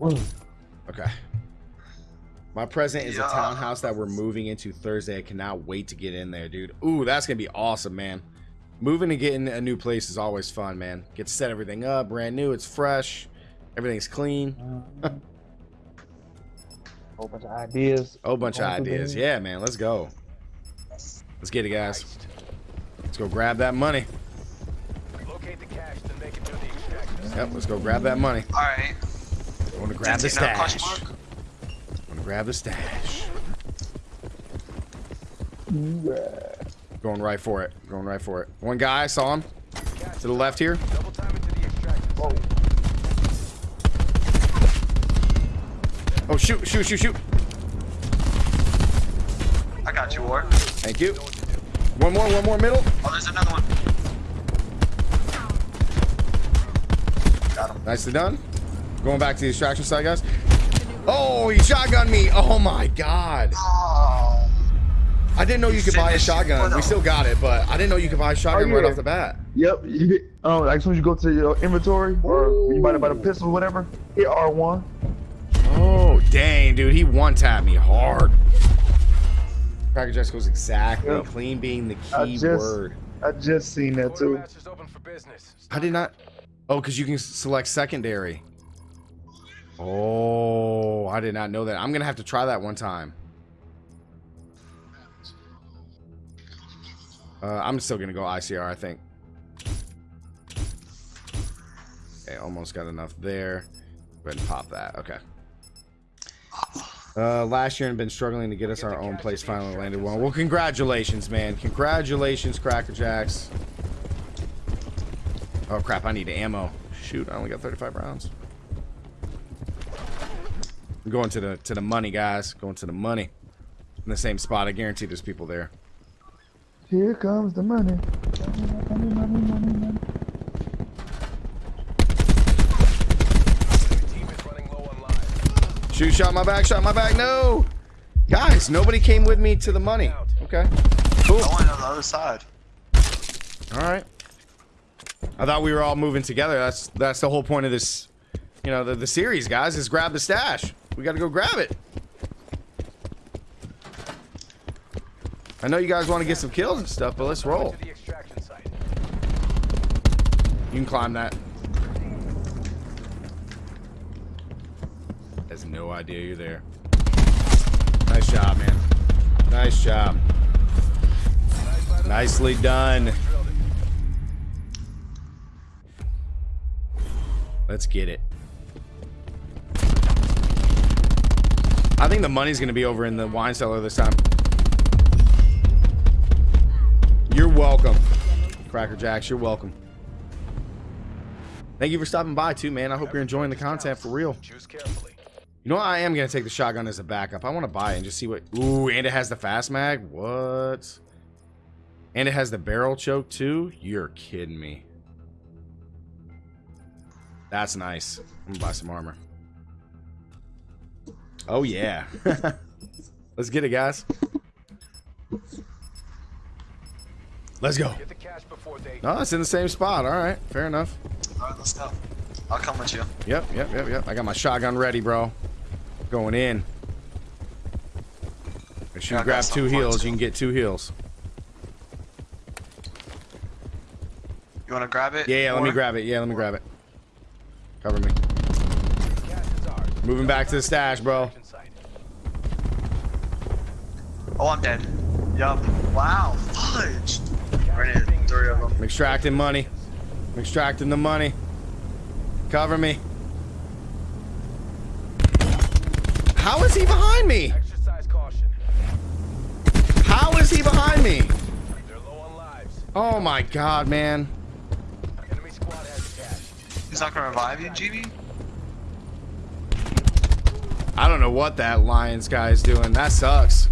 Okay. My present is Yeah. a townhouse that we're moving into Thursday. I cannot wait to get in there, dude. Ooh, that's gonna be awesome, man. Moving and getting a new place is always fun, man. Get to set everything up, brand new, it's fresh, everything's clean. Whole bunch of ideas. Oh, bunch of ideas. Yeah, man. Let's go. Let's get it, guys. Let's go grab that money. Locate the cash, then make it to the extraction. Yep, let's go grab that money. All right. I want to grab the Didn't see no stash. I want to grab the stash. Going right for it. Going right for it. One guy, I saw him. To the left here. Double time into the extraction site. Oh, shoot, shoot, shoot, shoot. I got you, Ward. Thank you. One more, one more middle. Oh, there's another one. Got him. Nicely done. Going back to the extraction site, guys. Oh, he shotgunned me. Oh my god. Oh. I didn't know you could buy a shotgun. We still got it, but I didn't know you could buy a shotgun right off the bat. Yep. You hit, um, like as soon as you go to your inventory or you buy the, buy the pistol or whatever, hit R1. Oh, dang, dude. He one tapped me hard. Cracker Jacks goes exactly. Yep. Clean being the I key just- word. I just seen that too. Quartermaster's open for business. I did not. Oh, because you can select secondary. Oh, I did not know that. I'm going to have to try that one time. Uh, I'm still going to go ICR, I think. Okay, almost got enough there. Go ahead and pop that. Okay. Uh, last year and been struggling to get us our own place finally landed one. Well, congratulations, man. Congratulations, Cracker Jacks. Oh crap, I need ammo. Shoot, I only got 35 rounds. I'm going to the to the money, guys. Going to the money. In the same spot. I guarantee there's people there. Here comes the money. Money, money, money, money. Team is running low on lives. Shoot, shot my back, shot my back. No! Guys, nobody came with me to the money. Okay. Cool. I went on the other side. Alright. I thought we were all moving together. That's that's the whole point of this, you know, the, the series, guys, is grab the stash. We gotta go grab it. I know you guys want to get some kills and stuff, but let's roll. To the extraction site. You can climb that. Has no idea you're there. Nice job, man. Nice job. Nicely done. Let's get it. I think the money's gonna be over in the wine cellar this time. You're welcome. Cracker Jacks, you're welcome. Thank you for stopping by too, man. I hope you're enjoying the content for real. Choose carefully. You know what? I am gonna take the shotgun as a backup. I want to buy it and just see what. Ooh, and it has the fast mag. What? And it has the barrel choke too. You're kidding me. That's nice. I'm gonna buy some armor. Oh yeah. Let's get it, guys. Let's go. Get the cash before they. No, it's in the same spot. All right, fair enough. All right, let's go. I'll come with you. Yep, yep, yep, yep. I got my shotgun ready, bro. Going in. Make sure Yeah, you grab two something for it, heals. You can get two heals. You want to grab it? Yeah, yeah, let me grab it. Yeah, let me grab it. Cover me. Cash is ours. Moving back to the stash, bro. Oh, I'm dead. Yup. Wow. Fudge. Right Cash in. Three of them. I'm extracting money. I'm extracting the money. Cover me. How is he behind me? Exercise caution. How is he behind me? They're low on lives. Oh my god, man. Enemy squad has the. He's not gonna revive you, GB? I don't know what that Lions guy is doing. That sucks.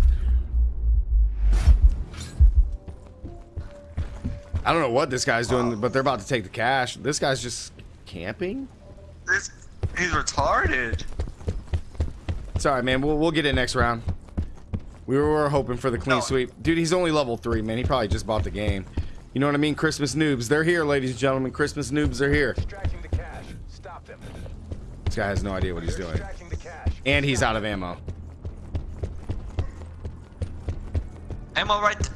I don't know what this guy's doing, but they're about to take the cash. This guy's just camping. This, he's retarded. It's all right, man. We'll, we'll get it next round. We were hoping for the clean No. sweep. Dude, he's only level three, man. He probably just bought the game. You know what I mean? Christmas noobs. They're here, ladies and gentlemen. Christmas noobs are here. The cash. Stop them. This guy has no idea what he's doing. Extracting the cash. And he's out of ammo. Ammo right.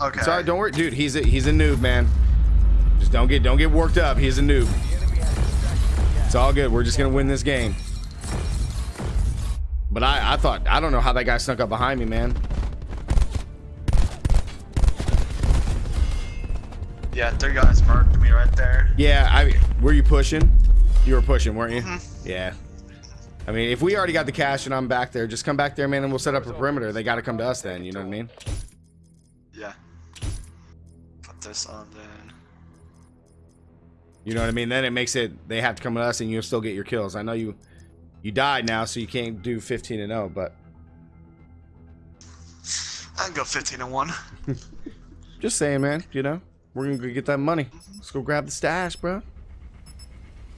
Okay. Sorry, don't worry, dude. He's a he's a noob, man. Just don't get don't get worked up. He's a noob. The enemy has extracted the cash. It's all good. We're just gonna win this game. But I I thought I don't know how that guy snuck up behind me, man. Yeah, three guys marked me right there. Yeah, I were you pushing? You were pushing, weren't you? Mm-hmm. Yeah. I mean, if we already got the cash and I'm back there, just come back there, man, and we'll set up a perimeter. They got to come to us then. You know what I mean? Yeah. Put this on then. You know what I mean? Then it makes it they have to come to us, and you'll still get your kills. I know you you died now, so you can't do 15 and 0, but I can go 15 and one. just saying, man. You know, we're gonna go get that money. Let's go grab the stash, bro.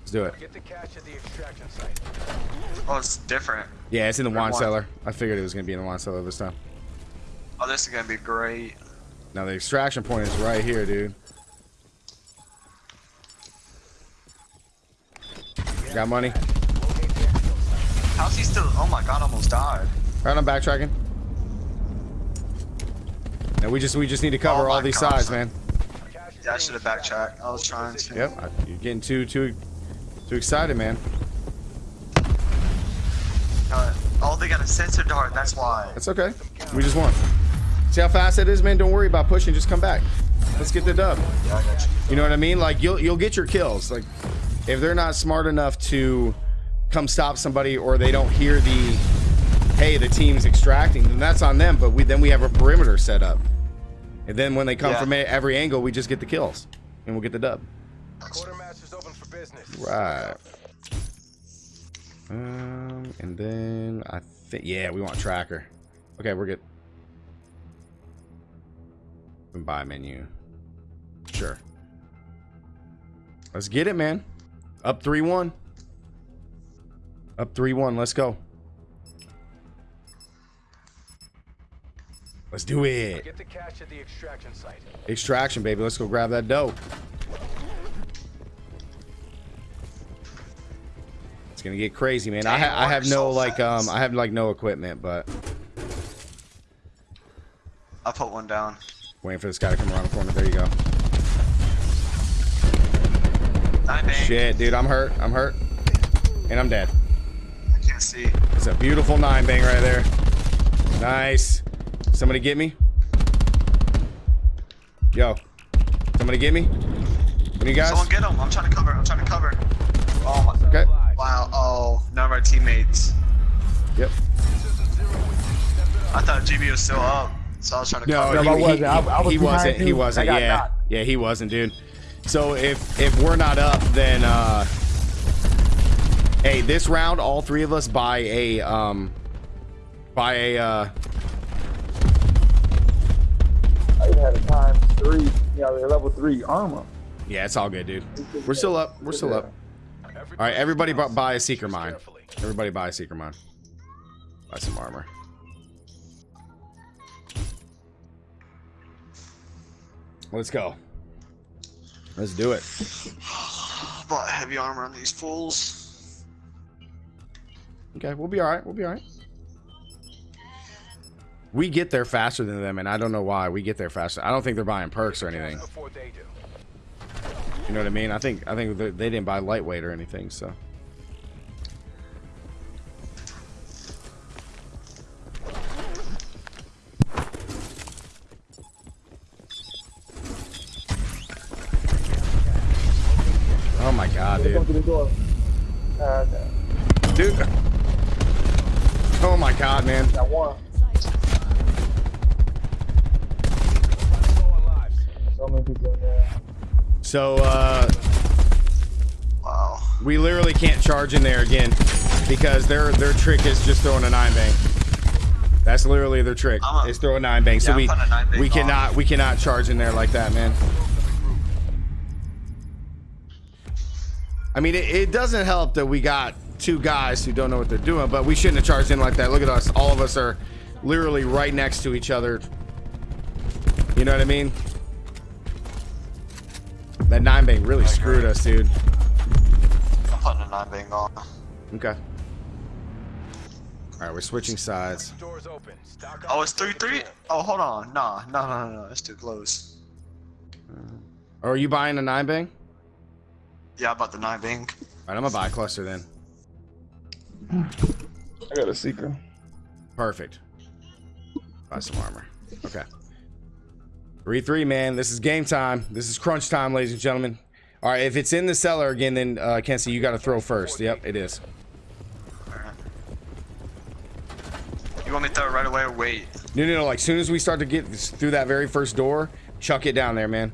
Let's do it. Get the cash at the extraction site. Oh, it's different. Yeah, it's in the wine wine. cellar. I figured it was gonna be in the wine cellar this time. Oh, this is gonna be great. Now the extraction point is right here, dude. Got money. Locate the exfil site. How's he still? Oh my god, almost died. All right, I'm backtracking. And we just we just need to cover Oh all these gosh. sides, man. Yeah, I should have backtracked. I was trying to. Yep, you're getting too too too excited, man. Uh, oh, they got a sensor dart. That's why. That's okay. We just won. See how fast it is, man. Don't worry about pushing. Just come back. Let's get the dub. Yeah, I got you. You know what I mean? Like you'll you'll get your kills. Like if they're not smart enough to come stop somebody or they don't hear the hey the team's extracting, then that's on them. But we then we have a perimeter set up, and then when they come Yeah. from every angle, we just get the kills and we'll get the dub. Quartermaster's open for business. Right. Um, and then I think yeah, we want tracker. Okay, we're good. And buy menu. Sure. Let's get it, man. Up 3-1. Up 3-1. Let's go. Let's do it. Get the cash at the extraction site. Extraction, baby. Let's go grab that dough. It's gonna get crazy, man. I, ha- I have no like um. I have like no equipment, but I'll put one down. waiting for this guy to come around the corner. There you go. Nine bang. Shit, dude, I'm hurt. I'm hurt, and I'm dead. I can't see. It's a beautiful nine bang right there. Nice. Somebody get me. Yo, somebody get me. Of you guys? Someone get him. I'm trying to cover. I'm trying to cover. Oh my. Okay. Live. Wow. Oh, none of our teammates. Yep. I thought GB was still up, so I was trying to No, cover. No, I he, wasn't. he- I- I was he wasn't. He wasn't. Yeah, knocked. yeah, he wasn't, dude. So if if we're not up, then uh, hey, this round, all three of us buy a um, buy a uh, I had a times three, you know, level three armor. yeah, it's all good, dude. We're still up. We're still up. All right, everybody, bu- buy a seeker mine. Carefully. Everybody, buy a seeker mine. Buy some armor. Let's go. Let's do it. Bought heavy armor on these fools. Okay, we'll be all right. We'll be all right. We get there faster than them, and I don't know why. We get there faster. I don't think they're buying perks or anything. You know what I mean? I think I think they didn't buy lightweight or anything. So Oh my god, dude. Dude. Oh my god, man. got one. So many people in there. So uh Wow. we literally can't charge in there again because their their trick is just throwing a nine bang. That's literally their trick. A- is throw a nine bang. so Yeah, I'm we bang we on. cannot we cannot charge in there like that, man. I mean, it, it doesn't help that we got two guys who don't know what they're doing, but we shouldn't have charged in like that. Look at us. All of us are literally right next to each other. You know what I mean? That nine bang really screwed us, dude. I'm putting a nine bang on. Okay. All right, we're switching sides. Doors open. Oh, it's and three three. Oh, hold on. Nah, no, no, no, no. It's too close. Or are you buying a nine bang? Yeah, I bought the nine bang. All right, I'm gonna buy a cluster then. I got a seeker. Perfect. Buy some armor. Okay. 3 3, man. This is game time. This is crunch time, ladies and gentlemen. All right, if it's in the cellar again, then uh, Kenzie, you got to throw first. Yep, it is. You want me to throw it right away or wait? No, no, no. Like, soon as we start to get through that very first door, chuck it down there, man.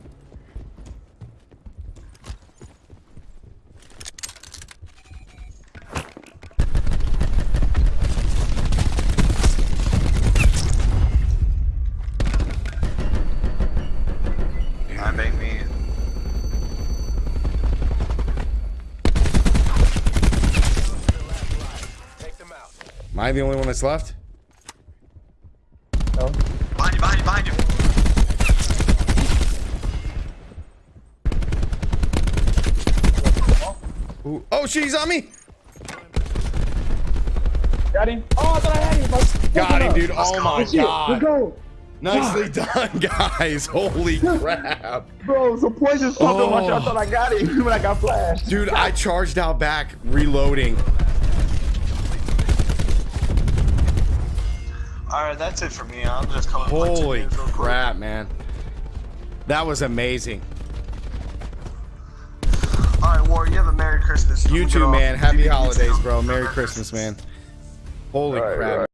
I the only one that's left? No. Behind you, behind you, behind you. Ooh. Oh, she's on me. Got him. Oh, I thought I had him. Let's- Got him, let's dude. Oh my Let's god. go. Nicely done, guys. Holy crap. Bro, some poison popped up my Oh. shot. I thought I got him when I got flashed. Dude, I charged out back, reloading. Alright, that's it for me. I'm just coming. Holy in real quick. crap, man. That was amazing. Alright, War, you have a Merry Christmas. You too, man. Happy You- you holidays, bro. Merry Christmas, man. Holy All right, crap. all right.